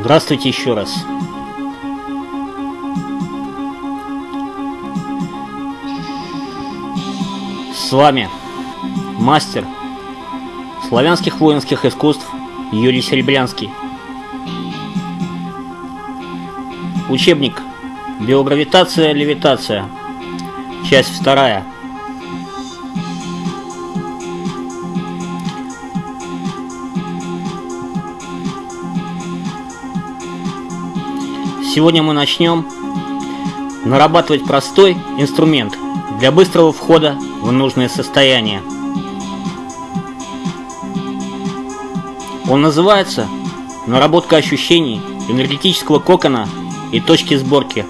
Здравствуйте еще раз. С вами мастер славянских воинских искусств Юрий Серебрянский. Учебник Биогравитация, левитация. Часть вторая. Сегодня мы начнем нарабатывать простой инструмент для быстрого входа в нужное состояние. Он называется «Наработка ощущений энергетического кокона и точки сборки».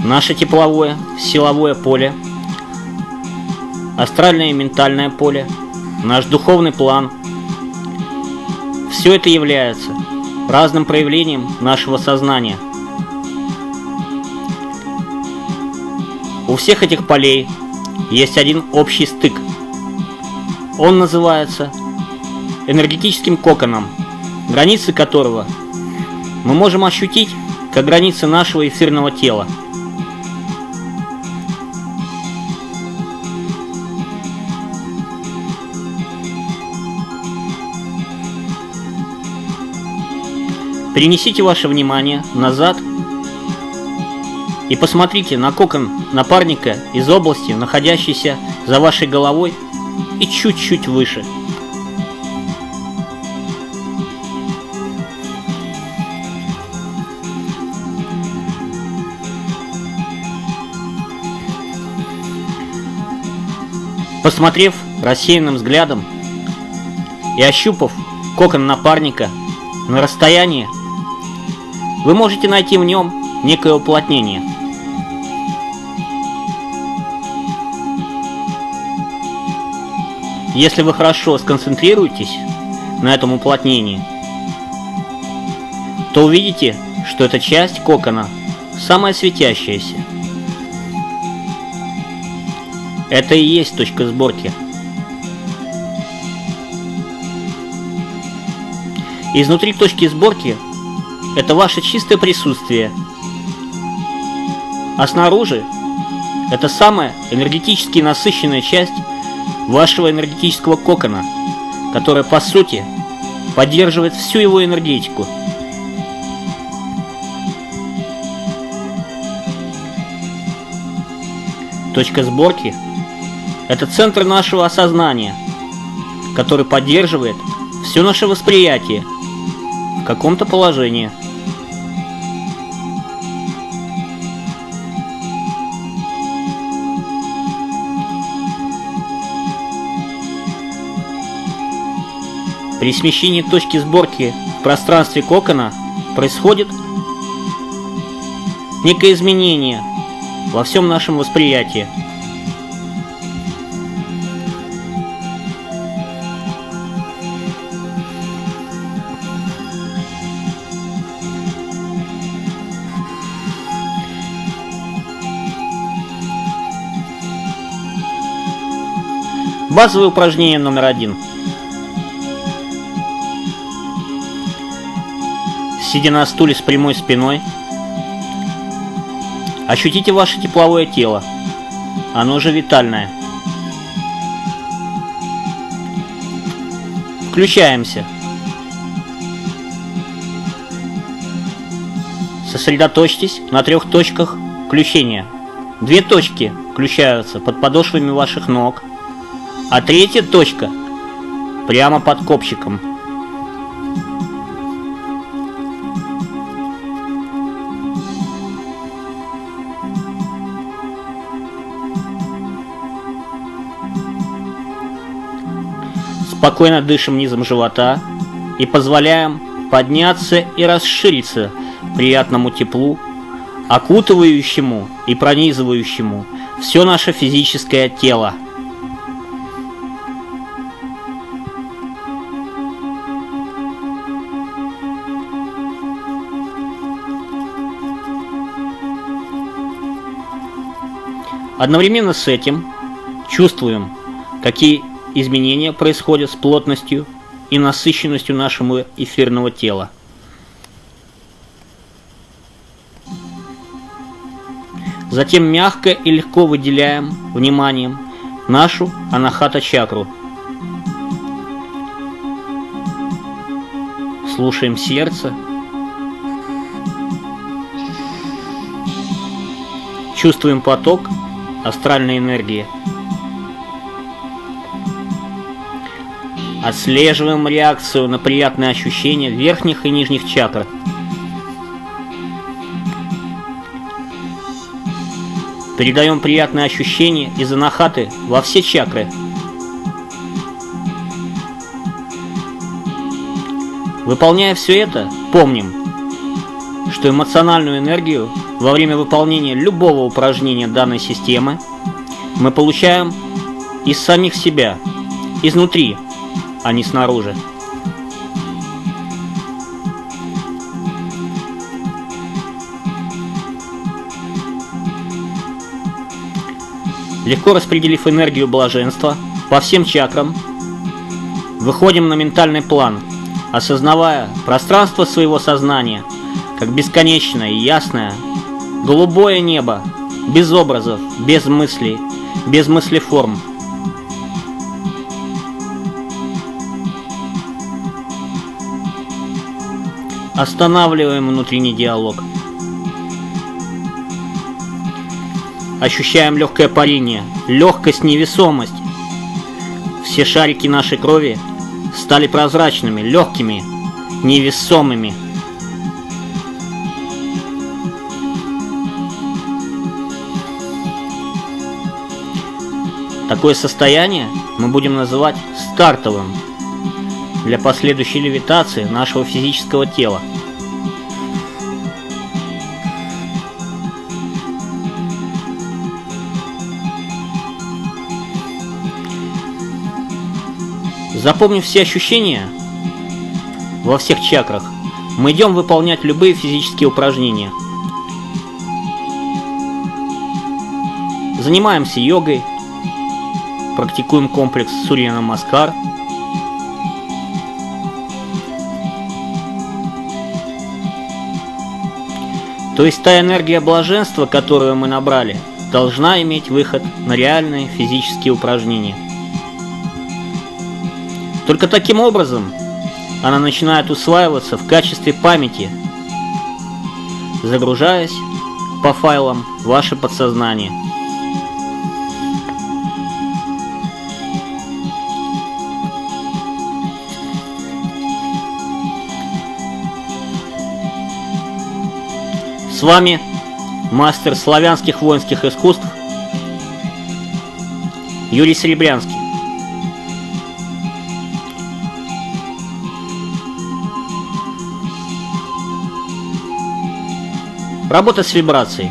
Наше тепловое, силовое поле, астральное и ментальное поле – наш духовный план. Все это является разным проявлением нашего сознания. У всех этих полей есть один общий стык. Он называется энергетическим коконом, границы которого мы можем ощутить как границы нашего эфирного тела – Перенесите ваше внимание назад и посмотрите на кокон напарника из области, находящейся за вашей головой и чуть-чуть выше. Посмотрев рассеянным взглядом и ощупав кокон напарника на расстоянии вы можете найти в нем некое уплотнение. Если вы хорошо сконцентрируетесь на этом уплотнении, то увидите, что эта часть кокона самая светящаяся. Это и есть точка сборки. Изнутри точки сборки это ваше чистое присутствие. А снаружи это самая энергетически насыщенная часть вашего энергетического кокона, которая по сути поддерживает всю его энергетику. Точка сборки – это центр нашего осознания, который поддерживает все наше восприятие в каком-то положении – При смещении точки сборки в пространстве кокона происходит некое изменение во всем нашем восприятии. Базовое упражнение номер один – Сидя на стуле с прямой спиной, ощутите ваше тепловое тело. Оно же витальное. Включаемся. Сосредоточьтесь на трех точках включения. Две точки включаются под подошвами ваших ног, а третья точка прямо под копчиком. Спокойно дышим низом живота и позволяем подняться и расшириться приятному теплу, окутывающему и пронизывающему все наше физическое тело. Одновременно с этим чувствуем, какие изменения происходят с плотностью и насыщенностью нашего эфирного тела. Затем мягко и легко выделяем вниманием нашу анахата чакру. Слушаем сердце. Чувствуем поток астральной энергии. Отслеживаем реакцию на приятные ощущения верхних и нижних чакр. Передаем приятные ощущения из анахаты во все чакры. Выполняя все это, помним, что эмоциональную энергию во время выполнения любого упражнения данной системы мы получаем из самих себя, изнутри, а не снаружи. Легко распределив энергию блаженства по всем чакрам, выходим на ментальный план, осознавая пространство своего сознания как бесконечное и ясное голубое небо, без образов, без мыслей, без мыслеформ. Останавливаем внутренний диалог – Ощущаем легкое парение, легкость, невесомость. Все шарики нашей крови стали прозрачными, легкими, невесомыми. Такое состояние мы будем называть стартовым для последующей левитации нашего физического тела – Запомнив все ощущения во всех чакрах, мы идем выполнять любые физические упражнения. Занимаемся йогой, практикуем комплекс Сурья Намаскар. То есть та энергия блаженства, которую мы набрали, должна иметь выход на реальные физические упражнения. Только таким образом она начинает усваиваться в качестве памяти, загружаясь по файлам ваше подсознание. Вами мастер славянских воинских искусств Юрий Серебрянский. Работа с вибрацией.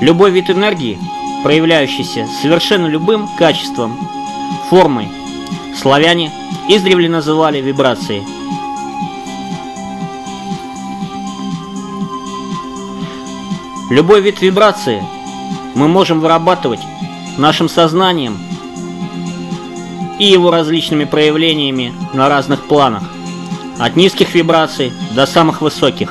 Любой вид энергии, проявляющийся совершенно любым качеством, формой, славяне издревле называли вибрацией. Любой вид вибрации мы можем вырабатывать нашим сознанием и его различными проявлениями на разных планах – от низких вибраций до самых высоких.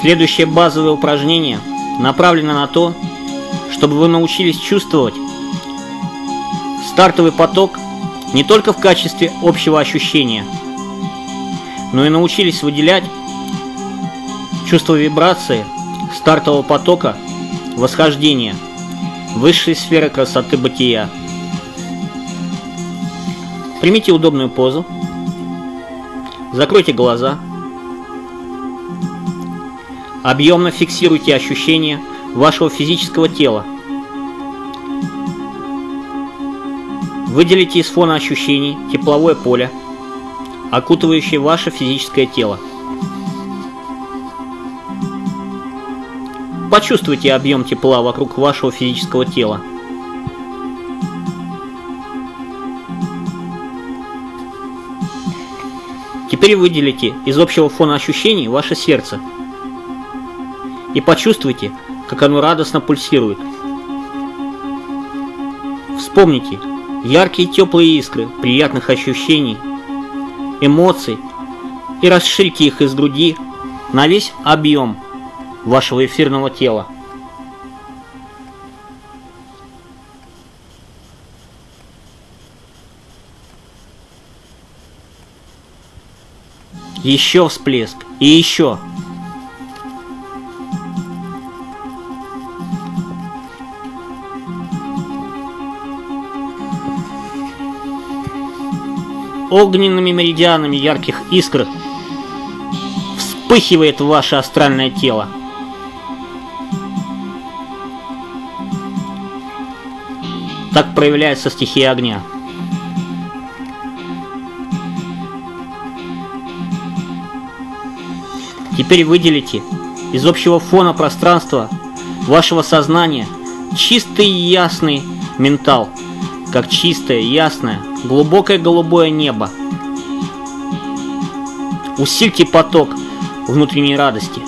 Следующее базовое упражнение направлено на то, чтобы вы научились чувствовать стартовый поток не только в качестве общего ощущения, но и научились выделять чувство вибрации стартового потока восхождения – высшей сферы красоты бытия. Примите удобную позу. Закройте глаза. Объемно фиксируйте ощущения вашего физического тела. Выделите из фона ощущений тепловое поле, окутывающее ваше физическое тело. Почувствуйте объем тепла вокруг вашего физического тела. Теперь выделите из общего фона ощущений ваше сердце и почувствуйте, как оно радостно пульсирует. Вспомните яркие теплые искры приятных ощущений, эмоций и расширьте их из груди на весь объем вашего эфирного тела. Еще всплеск и еще. Огненными меридианами ярких искр вспыхивает ваше астральное тело. Так проявляется стихия огня. Теперь выделите из общего фона пространства вашего сознания чистый ясный ментал, как чистое, ясное, глубокое голубое небо. Усильте поток внутренней радости,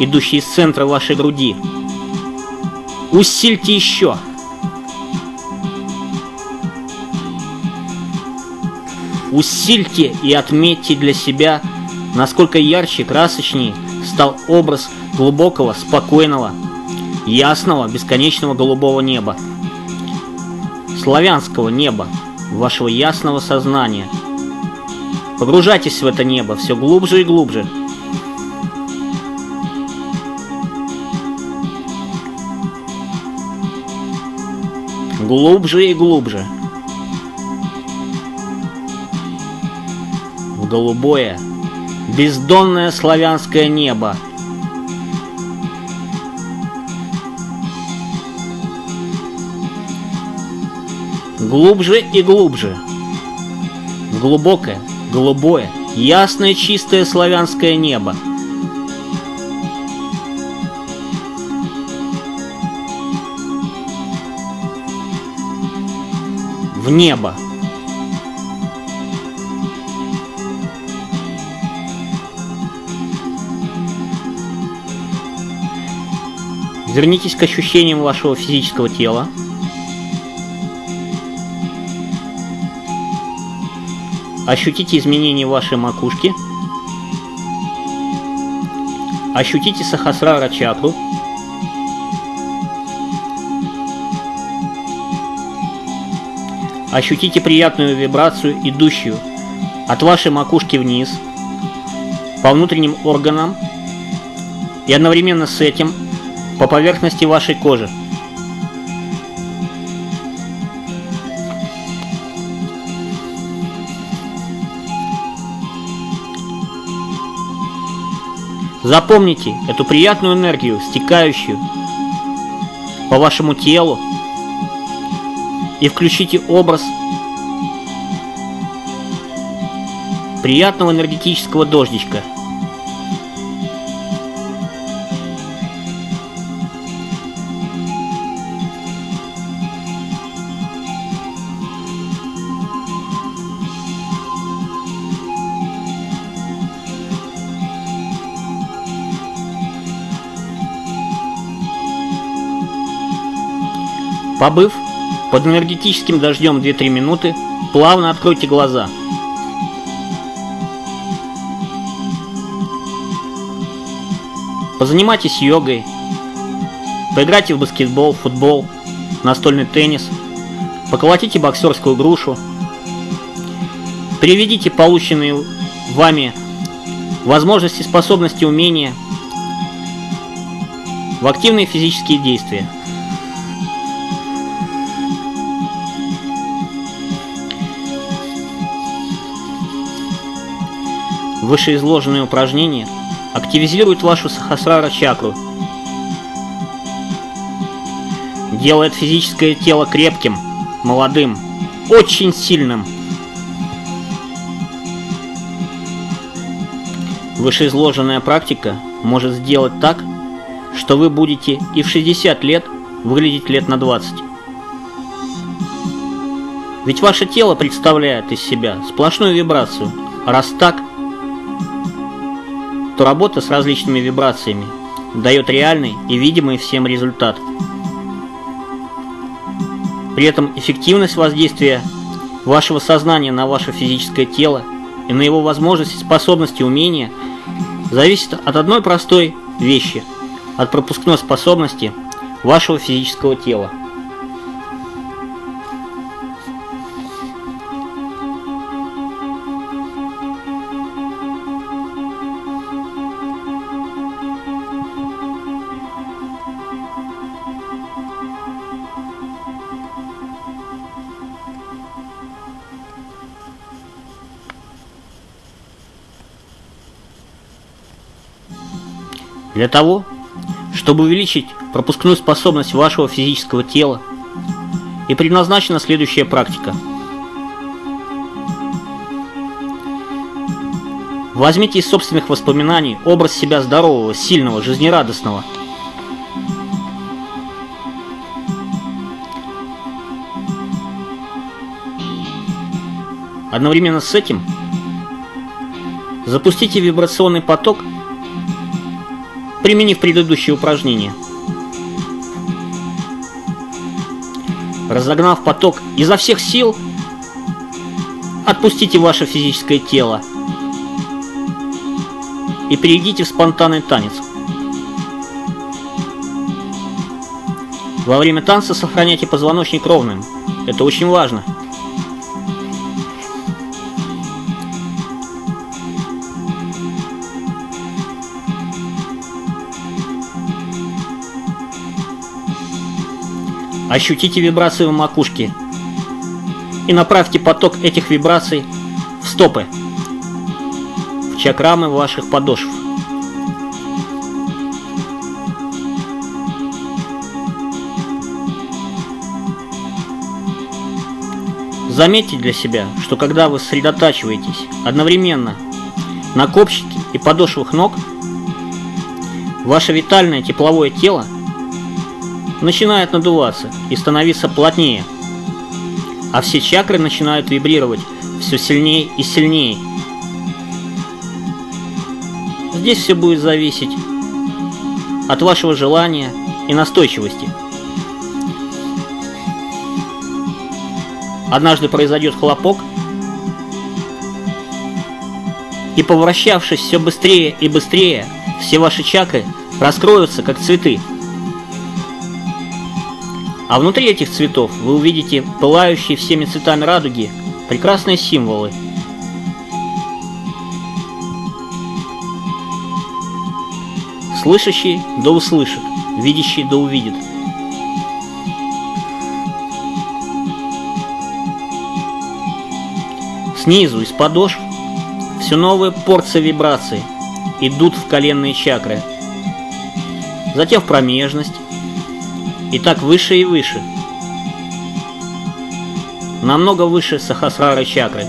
идущий из центра вашей груди. Усильте еще. Усильте и отметьте для себя насколько ярче, красочнее стал образ глубокого, спокойного, ясного, бесконечного голубого неба. Славянского неба, вашего ясного сознания. Погружайтесь в это небо все глубже и глубже. Глубже и глубже. В голубое, бездонное славянское небо. Глубже и глубже. Глубокое, голубое, ясное, чистое славянское небо. В небо. Вернитесь к ощущениям вашего физического тела. Ощутите изменения вашей макушки. Ощутите сахасрара чакру. Ощутите приятную вибрацию, идущую от вашей макушки вниз, по внутренним органам, и одновременно с этим по поверхности вашей кожи. Запомните эту приятную энергию, стекающую по вашему телу, и включите образ приятного энергетического дождичка – Побыв под энергетическим дождем 2-3 минуты, плавно откройте глаза. Позанимайтесь йогой, поиграйте в баскетбол, футбол, настольный теннис, поколотите боксерскую грушу, переведите полученные вами возможности, способности, умения в активные физические действия. Вышеизложенные упражнения активизируют вашу сахасрара чакру, делает физическое тело крепким, молодым, очень сильным. Вышеизложенная практика может сделать так, что вы будете и в 60 лет выглядеть лет на 20. Ведь ваше тело представляет из себя сплошную вибрацию. Раз так, то работа с различными вибрациями дает реальный и видимый всем результат. При этом эффективность воздействия вашего сознания на ваше физическое тело и на его возможности, способности, умения зависит от одной простой вещи – от пропускной способности вашего физического тела. Для того, чтобы увеличить пропускную способность вашего физического тела, и предназначена следующая практика. Возьмите из собственных воспоминаний образ себя здорового, сильного, жизнерадостного. Одновременно с этим запустите вибрационный поток применив предыдущее упражнение. Разогнав поток изо всех сил, отпустите ваше физическое тело и перейдите в спонтанный танец. Во время танца сохраняйте позвоночник ровным. Это очень важно. Ощутите вибрации в макушке и направьте поток этих вибраций в стопы, в чакрамы ваших подошв. Заметьте для себя, что когда вы сосредотачиваетесь одновременно на копчике и подошвах ног, ваше витальное тепловое тело – начинает надуваться и становиться плотнее, а все чакры начинают вибрировать все сильнее и сильнее. Здесь все будет зависеть от вашего желания и настойчивости. Однажды произойдет хлопок, и повращавшись все быстрее и быстрее, все ваши чакры раскроются, как цветы. А внутри этих цветов вы увидите пылающие всеми цветами радуги прекрасные символы. Слышащий да услышит, видящий да увидит. Снизу, из подошв, все новые порции вибраций идут в коленные чакры, затем в промежность, и так выше и выше. Намного выше Сахасрары чакры.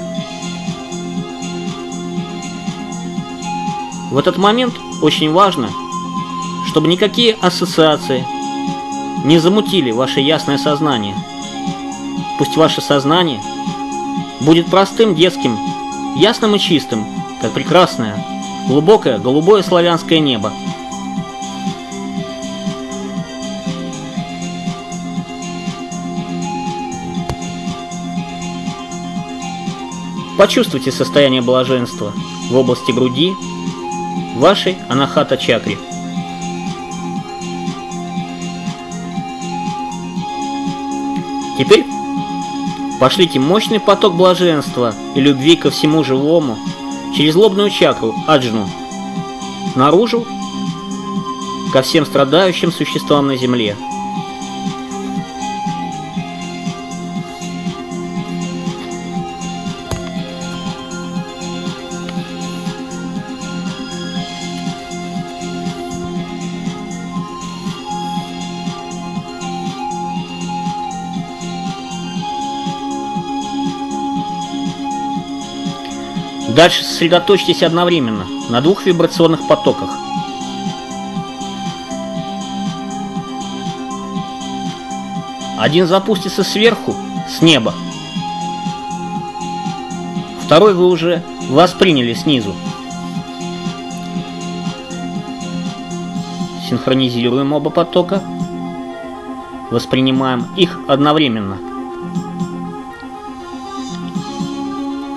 В этот момент очень важно, чтобы никакие ассоциации не замутили ваше ясное сознание. Пусть ваше сознание будет простым, детским, ясным и чистым, как прекрасное, глубокое голубое славянское небо. Почувствуйте состояние блаженства в области груди, вашей анахата чакре. Теперь пошлите мощный поток блаженства и любви ко всему живому через лобную чакру аджну наружу ко всем страдающим существам на земле. Дальше сосредоточьтесь одновременно на двух вибрационных потоках. Один запустится сверху, с неба. Второй вы уже восприняли снизу. синхронизируем оба потока, воспринимаем их одновременно.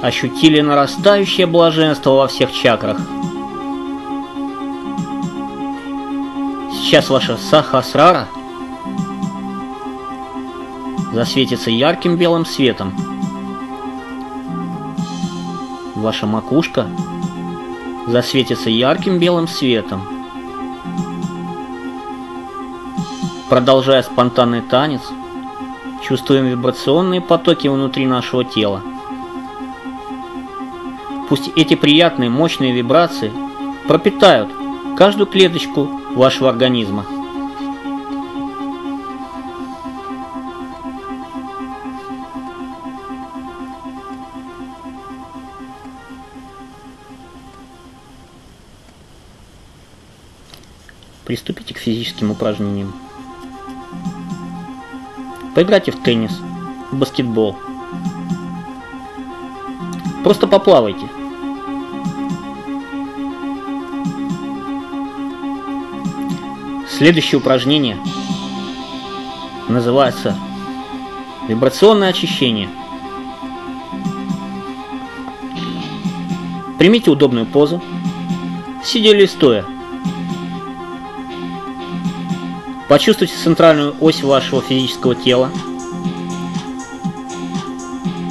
Ощутили нарастающее блаженство во всех чакрах. Сейчас ваша сахасрара засветится ярким белым светом. Ваша макушка засветится ярким белым светом. Продолжая спонтанный танец, чувствуем вибрационные потоки внутри нашего тела. Пусть эти приятные мощные вибрации пропитают каждую клеточку вашего организма. Приступите к физическим упражнениям. Поиграйте в теннис, в баскетбол. Просто поплавайте. Следующее упражнение называется вибрационное очищение. Примите удобную позу, сидя или стоя. Почувствуйте центральную ось вашего физического тела.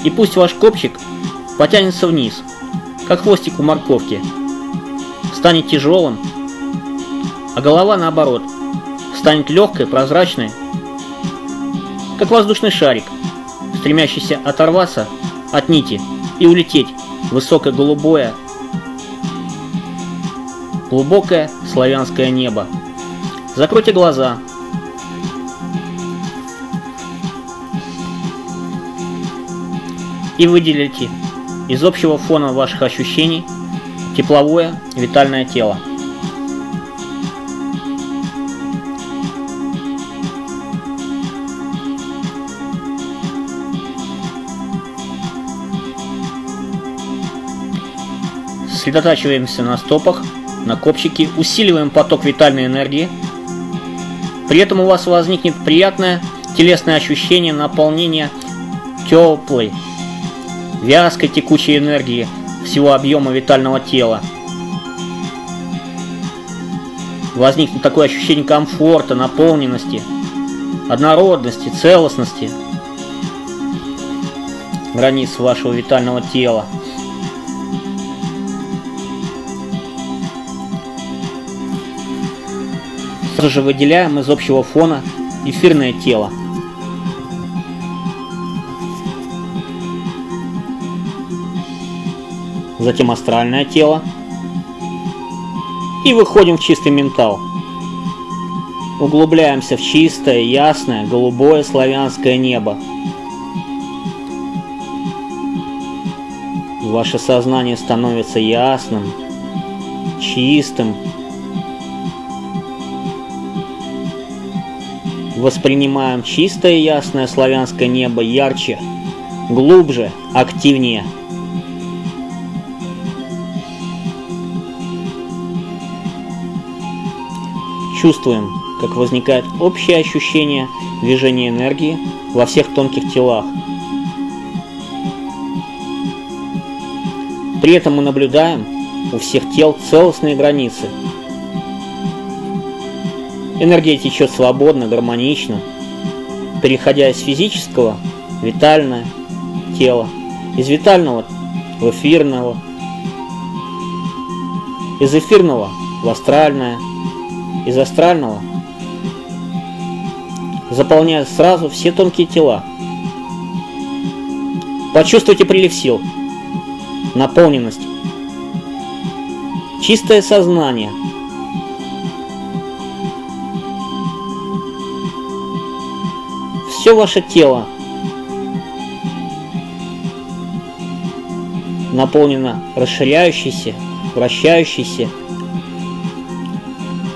И пусть ваш копчик потянется вниз, как хвостик у морковки. Станет тяжелым, а голова наоборот, станет легкой, прозрачной, как воздушный шарик, стремящийся оторваться от нити и улететь в высокое голубое, глубокое славянское небо. Закройте глаза, и выделите из общего фона ваших ощущений тепловое витальное тело. Сосредотачиваемся на стопах, на копчике, усиливаем поток витальной энергии. При этом у вас возникнет приятное телесное ощущение наполнения теплой, вязкой текучей энергии всего объема витального тела. Возникнет такое ощущение комфорта, наполненности, однородности, целостности границ вашего витального тела. Сразу же выделяем из общего фона эфирное тело. затем астральное тело. И выходим в чистый ментал. Углубляемся в чистое, ясное, голубое славянское небо. Ваше сознание становится ясным, чистым. Воспринимаем чистое ясное славянское небо ярче, глубже, активнее – Чувствуем, как возникает общее ощущение движения энергии во всех тонких телах. При этом мы наблюдаем у всех тел целостные границы. Энергия течет свободно, гармонично, переходя из физического в витальное тело, из витального в эфирного, из эфирного в астральное, из астрального, заполняя сразу все тонкие тела. Почувствуйте прилив сил, наполненность, чистое сознание. Все ваше тело наполнено расширяющейся, вращающейся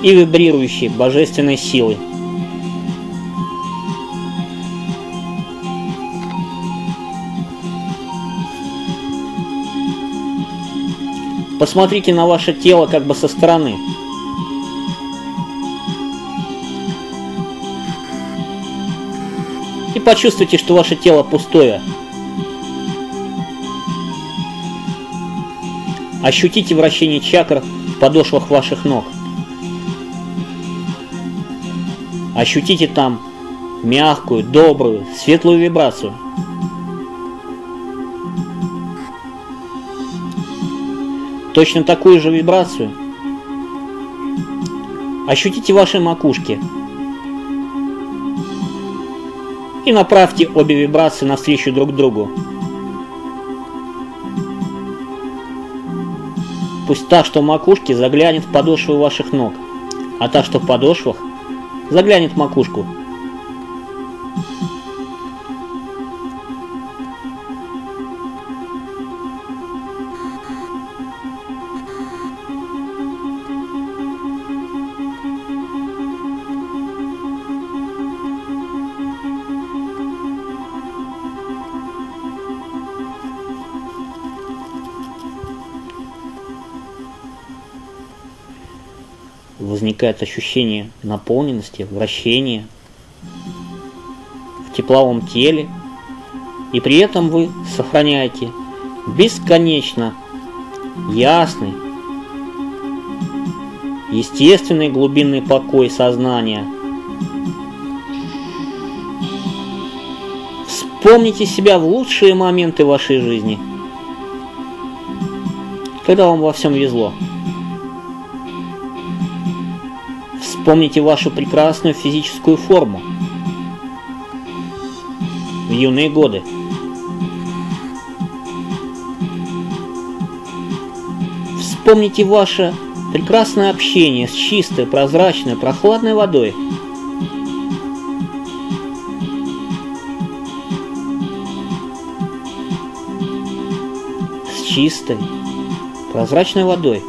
и вибрирующей божественной силой. Посмотрите на ваше тело как бы со стороны. Почувствуйте, что ваше тело пустое. Ощутите вращение чакр в подошвах ваших ног. Ощутите там мягкую, добрую, светлую вибрацию. Точно такую же вибрацию ощутите ваши макушки и направьте обе вибрации навстречу друг другу. Пусть та, что в макушке, заглянет в подошвы ваших ног, а та, что в подошвах, заглянет в макушку. Возникает ощущение наполненности, вращения в тепловом теле, и при этом вы сохраняете бесконечно ясный, естественный глубинный покой сознания. Вспомните себя в лучшие моменты вашей жизни, когда вам во всем везло. Вспомните вашу прекрасную физическую форму в юные годы. Вспомните ваше прекрасное общение с чистой, прозрачной, прохладной водой. С чистой, прозрачной водой.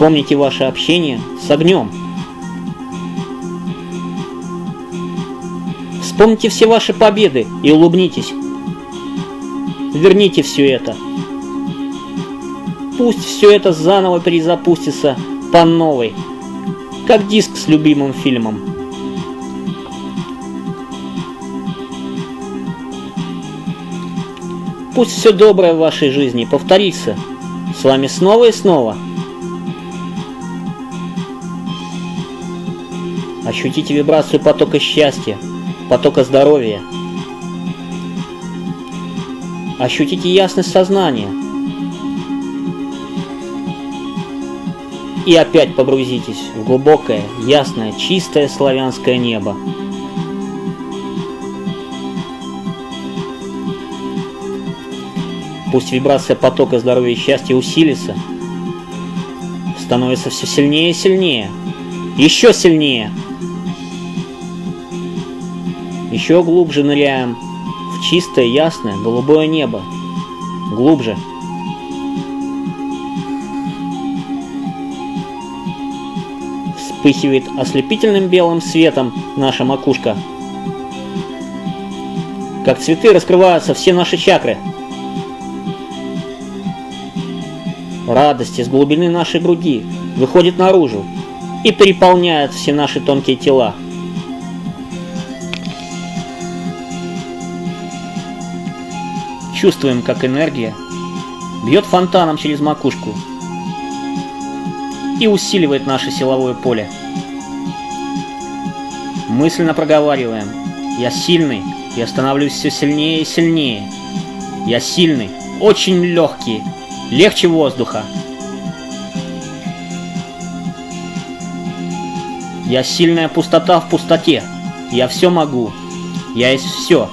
Вспомните ваше общение с огнем. Вспомните все ваши победы и улыбнитесь. Верните все это. Пусть все это заново перезапустится по новой, как диск с любимым фильмом. Пусть все доброе в вашей жизни повторится с вами снова и снова – Ощутите вибрацию потока счастья, потока здоровья. Ощутите ясность сознания. И опять погрузитесь в глубокое, ясное, чистое славянское небо. Пусть вибрация потока здоровья и счастья усилится, становится все сильнее и сильнее, еще сильнее – еще глубже ныряем в чистое, ясное, голубое небо. Глубже. Вспыхивает ослепительным белым светом наша макушка. Как цветы раскрываются все наши чакры. Радость из глубины нашей груди выходит наружу и переполняет все наши тонкие тела. Чувствуем, как энергия бьет фонтаном через макушку и усиливает наше силовое поле. Мысленно проговариваем «Я сильный, я становлюсь все сильнее и сильнее. Я сильный, очень легкий, легче воздуха. Я сильная пустота в пустоте. Я все могу. Я есть все.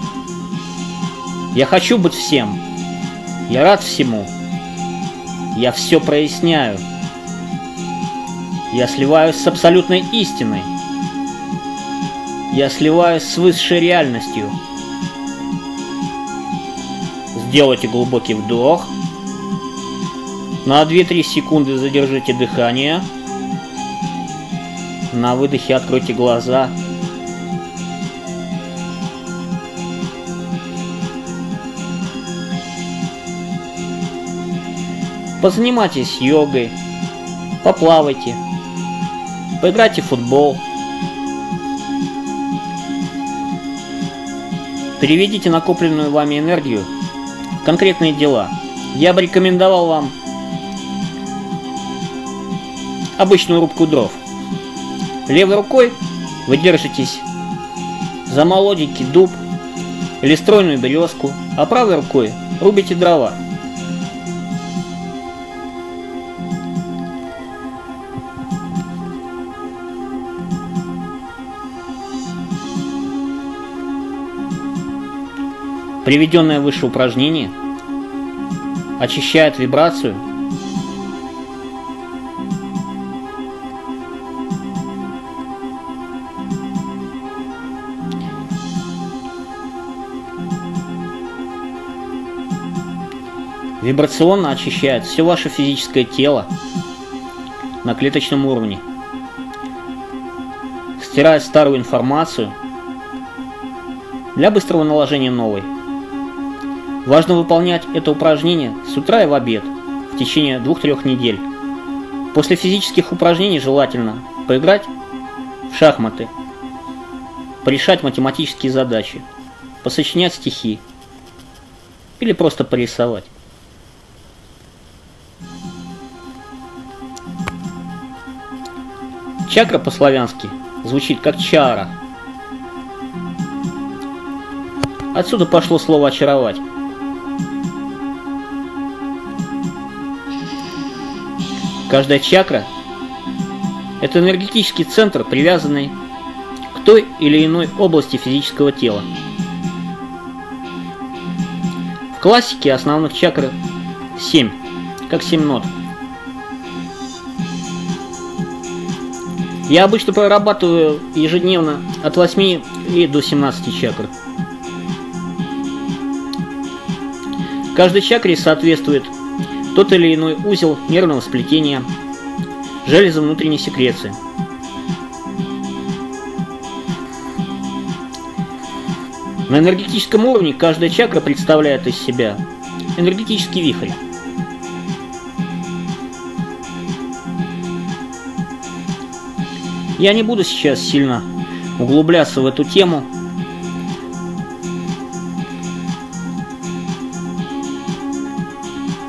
Я хочу быть всем. Я рад всему. Я все проясняю. Я сливаюсь с абсолютной истиной. Я сливаюсь с высшей реальностью. Сделайте глубокий вдох. На 2-3 секунды задержите дыхание. На выдохе откройте глаза. Позанимайтесь йогой, поплавайте, поиграйте в футбол. Переведите накопленную вами энергию в конкретные дела. Я бы рекомендовал вам обычную рубку дров. Левой рукой вы держитесь за молоденький дуб или стройную березку, а правой рукой рубите дрова. Приведенное выше упражнение очищает вибрацию Вибрационно очищает все ваше физическое тело на клеточном уровне, стирает старую информацию для быстрого наложения новой. Важно выполнять это упражнение с утра и в обед в течение 2-3 недель. После физических упражнений желательно поиграть в шахматы, порешать математические задачи, посочинять стихи или просто порисовать. Чакра по-славянски звучит как чара. Отсюда пошло слово «очаровать». Каждая чакра – это энергетический центр, привязанный к той или иной области физического тела. В классике основных чакр 7, как 7 нот – Я обычно прорабатываю ежедневно от 8 и до 17 чакр. Каждой чакре соответствует тот или иной узел нервного сплетения, железа внутренней секреции. На энергетическом уровне каждая чакра представляет из себя энергетический вихрь. Я не буду сейчас сильно углубляться в эту тему.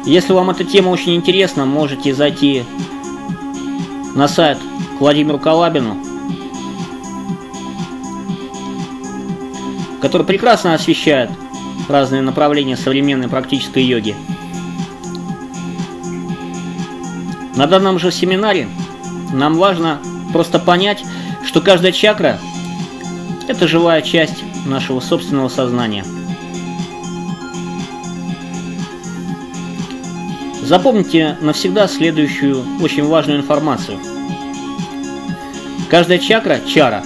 Если вам эта тема очень интересна, можете зайти на сайт Владимиру Калабину, который прекрасно освещает разные направления современной практической йоги. На данном же семинаре нам важно Просто понять, что каждая чакра – это живая часть нашего собственного сознания. Запомните навсегда следующую очень важную информацию. Каждая чакра, чара,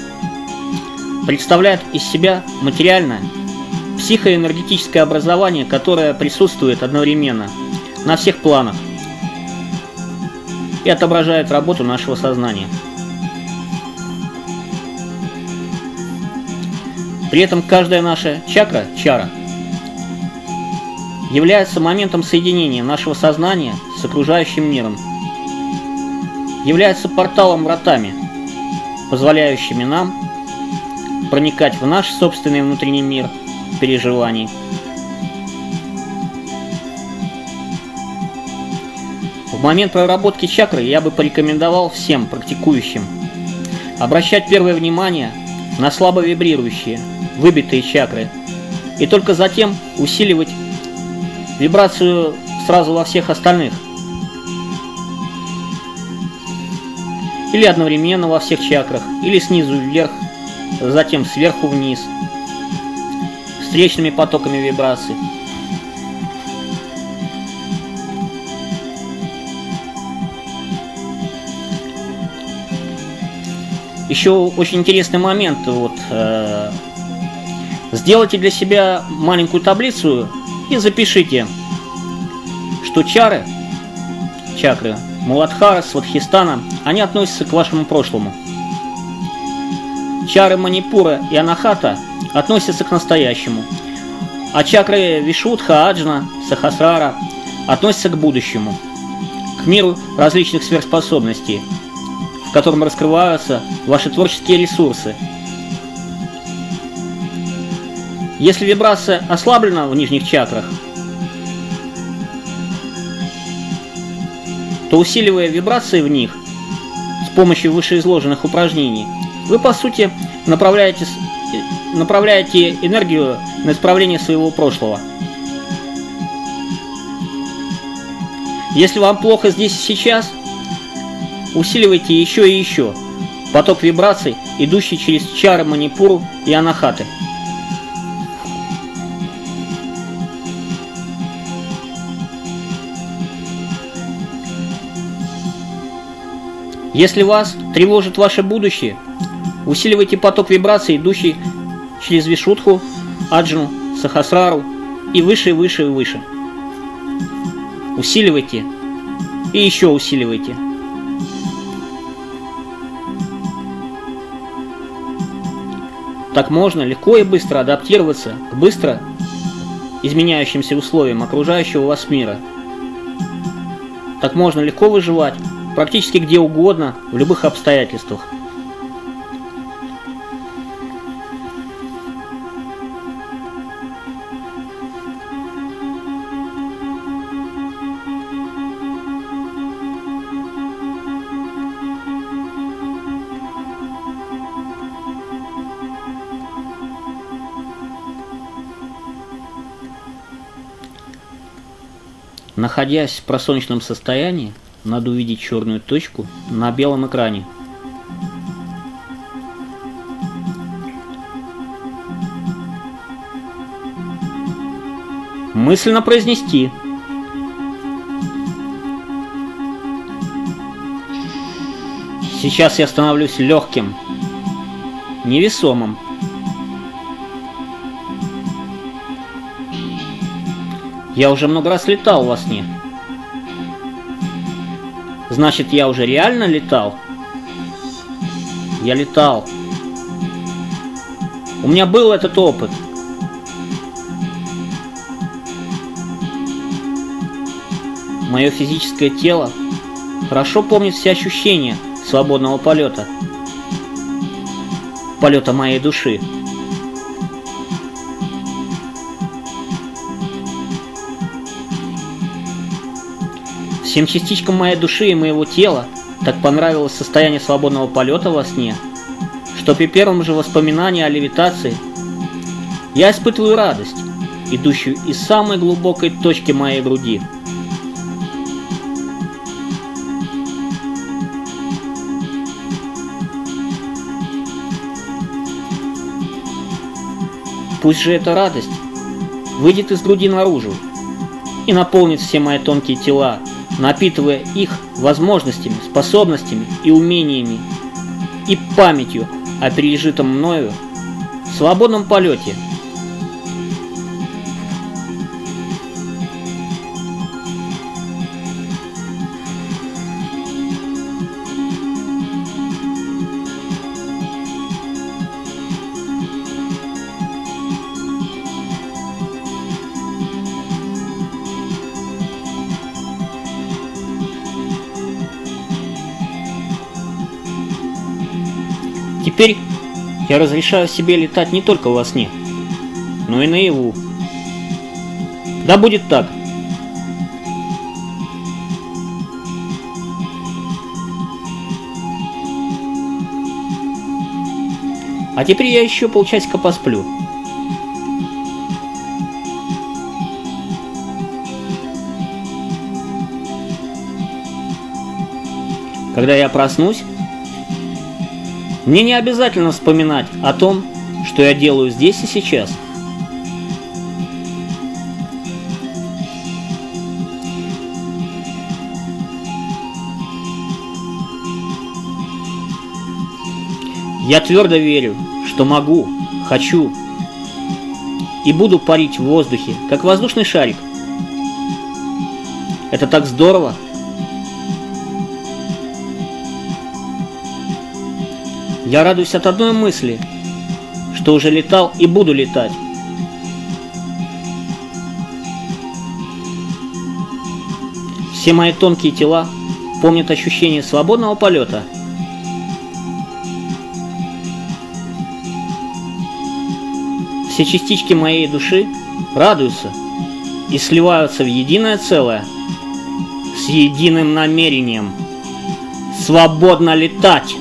представляет из себя материальное, психоэнергетическое образование, которое присутствует одновременно на всех планах и отображает работу нашего сознания. При этом каждая наша чакра, чара, является моментом соединения нашего сознания с окружающим миром, является порталом-вратами, позволяющими нам проникать в наш собственный внутренний мир переживаний. В момент проработки чакры я бы порекомендовал всем практикующим обращать первое внимание на слабо вибрирующие, выбитые чакры, и только затем усиливать вибрацию сразу во всех остальных. Или одновременно во всех чакрах, или снизу вверх, затем сверху вниз, встречными потоками вибраций. Еще очень интересный момент. Вот, э, сделайте для себя маленькую таблицу и запишите, что чары, чакры Муладхара, Сватхистана, они относятся к вашему прошлому. Чары Манипура и Анахата относятся к настоящему. А чакры Вишудха, Аджна, Сахасрара относятся к будущему. к миру различных сверхспособностей, в котором раскрываются ваши творческие ресурсы. Если вибрация ослаблена в нижних чакрах, то усиливая вибрации в них с помощью вышеизложенных упражнений, вы по сути направляете, направляете энергию на исправление своего прошлого – Если вам плохо здесь и сейчас, усиливайте еще и еще поток вибраций, идущий через чары манипуру и анахаты. Если вас тревожит ваше будущее, усиливайте поток вибраций, идущий через Вишудху, Аджну, Сахасрару и выше, и выше, и выше. Усиливайте и еще усиливайте. Так можно легко и быстро адаптироваться к быстро изменяющимся условиям окружающего вас мира. Так можно легко выживать практически где угодно, в любых обстоятельствах. Находясь в просоночном состоянии, надо увидеть черную точку на белом экране. Мысленно произнести. Сейчас я становлюсь легким, невесомым. Я уже много раз летал во сне. Значит, я уже реально летал? Я летал. У меня был этот опыт. Мое физическое тело хорошо помнит все ощущения свободного полета. Полета моей души. Всем частичкам моей души и моего тела так понравилось состояние свободного полета во сне, что при первом же воспоминании о левитации я испытываю радость, идущую из самой глубокой точки моей груди. Пусть же эта радость выйдет из груди наружу и наполнит все мои тонкие тела напитывая их возможностями, способностями и умениями и памятью о пережитом мною свободном полете – Теперь я разрешаю себе летать не только во сне, но и наяву. Да будет так. А теперь я еще полчасика посплю. Когда я проснусь, мне не обязательно вспоминать о том, что я делаю здесь и сейчас. Я твердо верю, что могу, хочу и буду парить в воздухе, как воздушный шарик. Это так здорово! Я радуюсь от одной мысли, что уже летал и буду летать. Все мои тонкие тела помнят ощущение свободного полета. Все частички моей души радуются и сливаются в единое целое с единым намерением свободно летать.